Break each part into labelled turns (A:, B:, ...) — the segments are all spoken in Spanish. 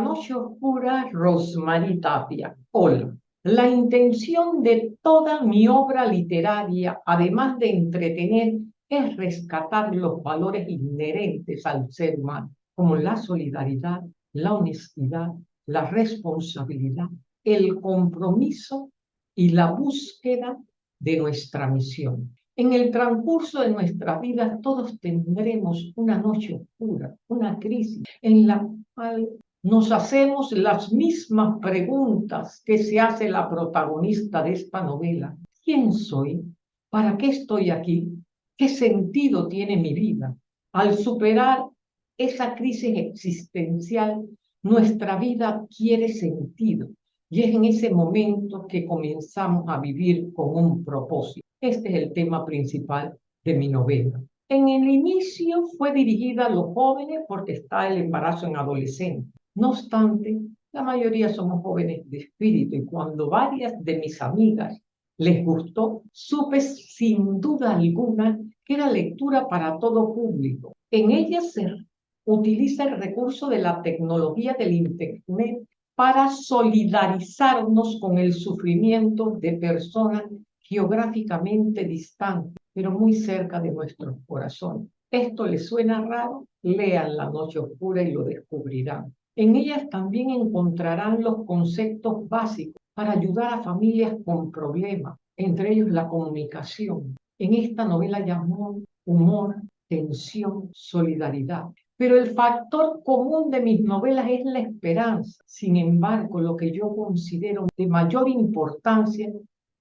A: noche oscura, Rosmarie Tapia. Hola. La intención de toda mi obra literaria, además de entretener, es rescatar los valores inherentes al ser humano, como la solidaridad, la honestidad, la responsabilidad, el compromiso y la búsqueda de nuestra misión. En el transcurso de nuestra vida todos tendremos una noche oscura, una crisis en la cual nos hacemos las mismas preguntas que se hace la protagonista de esta novela. ¿Quién soy? ¿Para qué estoy aquí? ¿Qué sentido tiene mi vida? Al superar esa crisis existencial, nuestra vida quiere sentido y es en ese momento que comenzamos a vivir con un propósito. Este es el tema principal de mi novela. En el inicio fue dirigida a los jóvenes porque está el embarazo en adolescentes. No obstante, la mayoría somos jóvenes de espíritu y cuando varias de mis amigas les gustó, supe sin duda alguna que era lectura para todo público. En ella se utiliza el recurso de la tecnología del Internet para solidarizarnos con el sufrimiento de personas geográficamente distantes, pero muy cerca de nuestros corazones. ¿Esto les suena raro? Lean La Noche Oscura y lo descubrirán. En ellas también encontrarán los conceptos básicos para ayudar a familias con problemas, entre ellos la comunicación. En esta novela llamó humor, tensión, solidaridad. Pero el factor común de mis novelas es la esperanza. Sin embargo, lo que yo considero de mayor importancia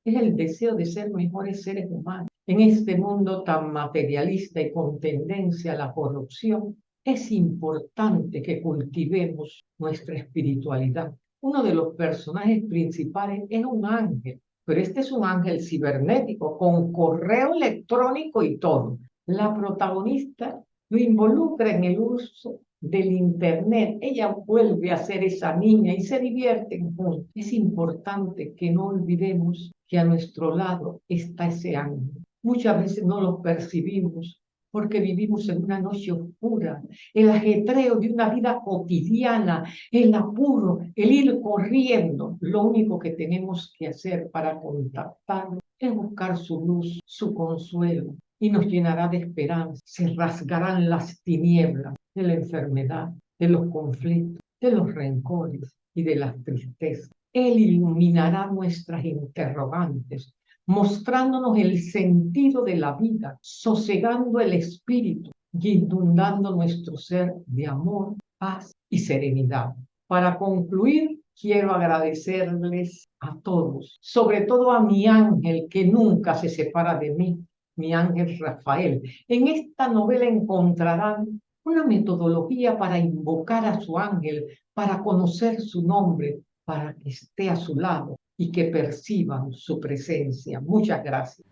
A: es el deseo de ser mejores seres humanos. En este mundo tan materialista y con tendencia a la corrupción, es importante que cultivemos nuestra espiritualidad. Uno de los personajes principales es un ángel, pero este es un ángel cibernético con correo electrónico y todo. La protagonista lo involucra en el uso del Internet. Ella vuelve a ser esa niña y se divierten juntos. Es importante que no olvidemos que a nuestro lado está ese ángel. Muchas veces no lo percibimos porque vivimos en una noche oscura, el ajetreo de una vida cotidiana, el apuro, el ir corriendo. Lo único que tenemos que hacer para contactarlo es buscar su luz, su consuelo, y nos llenará de esperanza. Se rasgarán las tinieblas de la enfermedad, de los conflictos, de los rencores y de las tristezas. Él iluminará nuestras interrogantes, mostrándonos el sentido de la vida, sosegando el espíritu y inundando nuestro ser de amor, paz y serenidad. Para concluir, quiero agradecerles a todos, sobre todo a mi ángel que nunca se separa de mí, mi ángel Rafael. En esta novela encontrarán una metodología para invocar a su ángel, para conocer su nombre, para que esté a su lado y que perciban su presencia. Muchas gracias.